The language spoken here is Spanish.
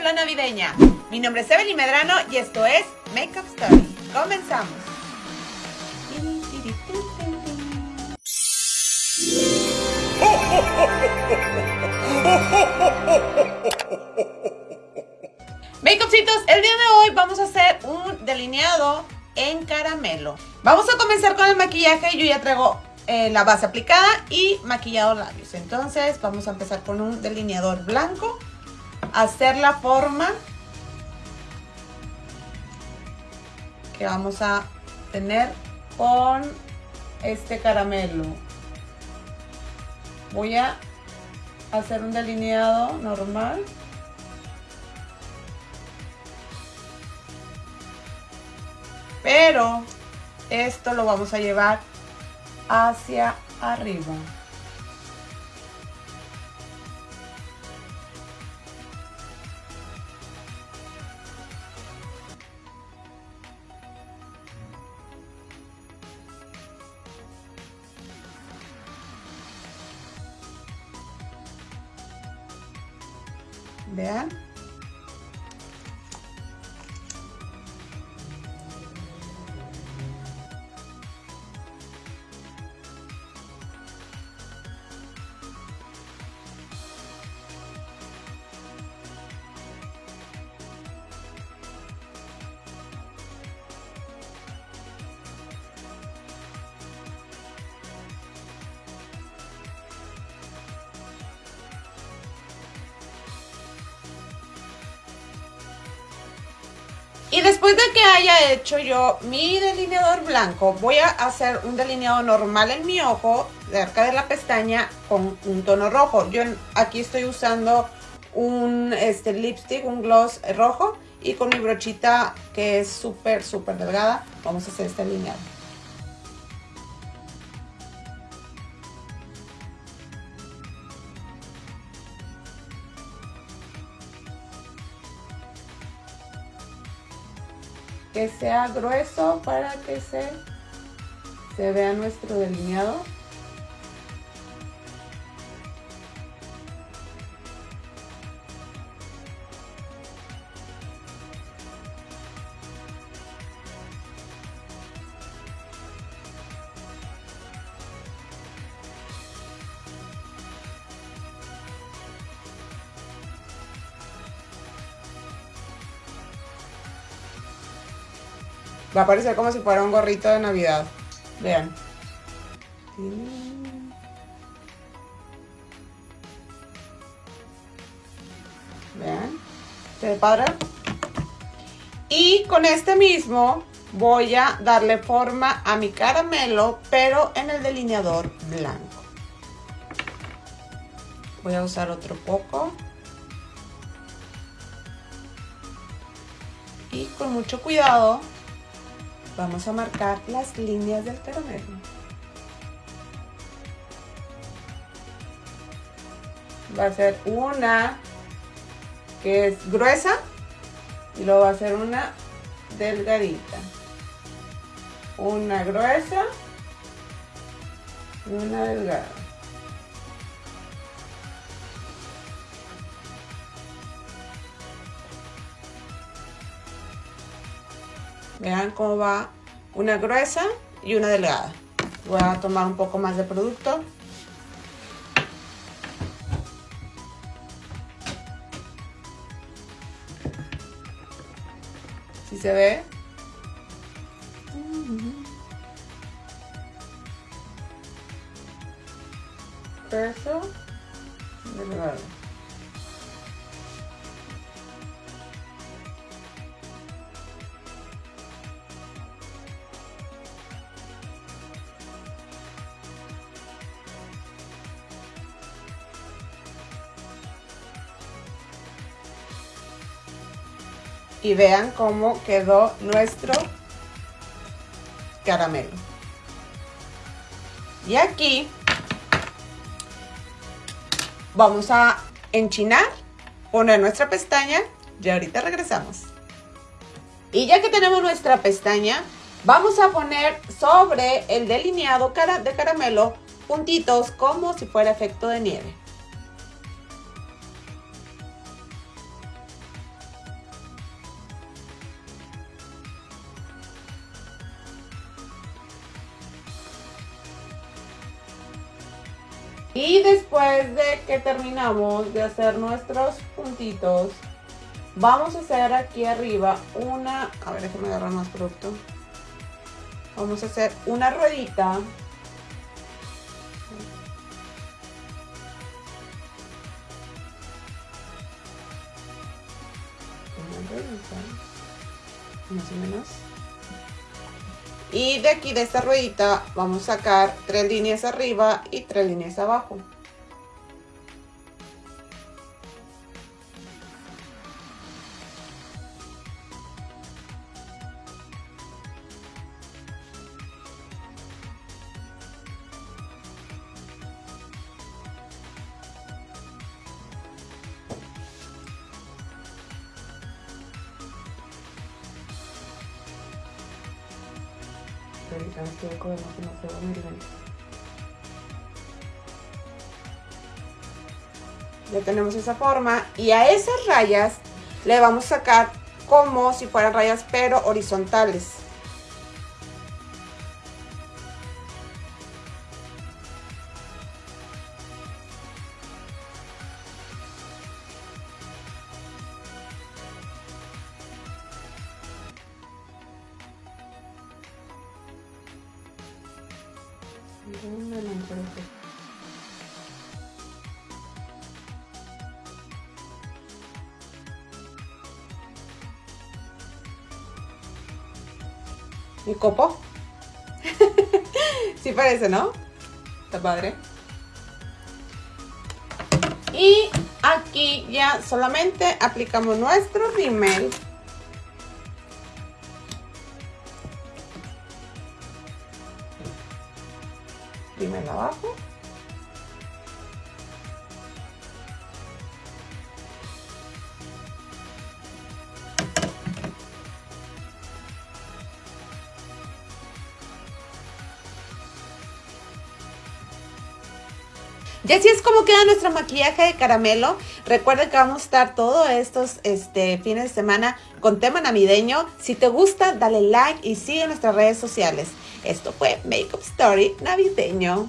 cápsula navideña. Mi nombre es Evelyn Medrano y esto es Makeup Story. Comenzamos. Makeupcitos, el día de hoy vamos a hacer un delineado en caramelo. Vamos a comenzar con el maquillaje. Yo ya traigo eh, la base aplicada y maquillado labios. Entonces vamos a empezar con un delineador blanco. Hacer la forma que vamos a tener con este caramelo. Voy a hacer un delineado normal. Pero esto lo vamos a llevar hacia arriba. Vean. Y después de que haya hecho yo mi delineador blanco, voy a hacer un delineado normal en mi ojo, cerca de la pestaña, con un tono rojo. Yo aquí estoy usando un este, lipstick, un gloss rojo, y con mi brochita que es súper, súper delgada, vamos a hacer este delineado. Que sea grueso para que se, se vea nuestro delineado. Va a parecer como si fuera un gorrito de Navidad. Vean. Vean. ¿Se ve padre? Y con este mismo voy a darle forma a mi caramelo, pero en el delineador blanco. Voy a usar otro poco. Y con mucho cuidado vamos a marcar las líneas del caramelo. Va a ser una que es gruesa y luego va a ser una delgadita. Una gruesa y una delgada. Vean cómo va una gruesa y una delgada. Voy a tomar un poco más de producto. Si se ve. Eso. Delgado. Y vean cómo quedó nuestro caramelo. Y aquí vamos a enchinar, poner nuestra pestaña y ahorita regresamos. Y ya que tenemos nuestra pestaña, vamos a poner sobre el delineado de caramelo puntitos como si fuera efecto de nieve. Y después de que terminamos de hacer nuestros puntitos, vamos a hacer aquí arriba una, a ver, déjame agarrar más producto. Vamos a hacer una ruedita. Una ruedita, más o menos. Y de aquí, de esta ruedita, vamos a sacar tres líneas arriba y tres líneas abajo. Ya tenemos esa forma y a esas rayas le vamos a sacar como si fueran rayas pero horizontales. Mi copo. sí parece, ¿no? Está padre. Y aquí ya solamente aplicamos nuestro rímel. Rímel abajo. Y así es como queda nuestro maquillaje de caramelo. Recuerden que vamos a estar todos estos este, fines de semana con tema navideño. Si te gusta, dale like y sigue nuestras redes sociales. Esto fue Makeup Story navideño.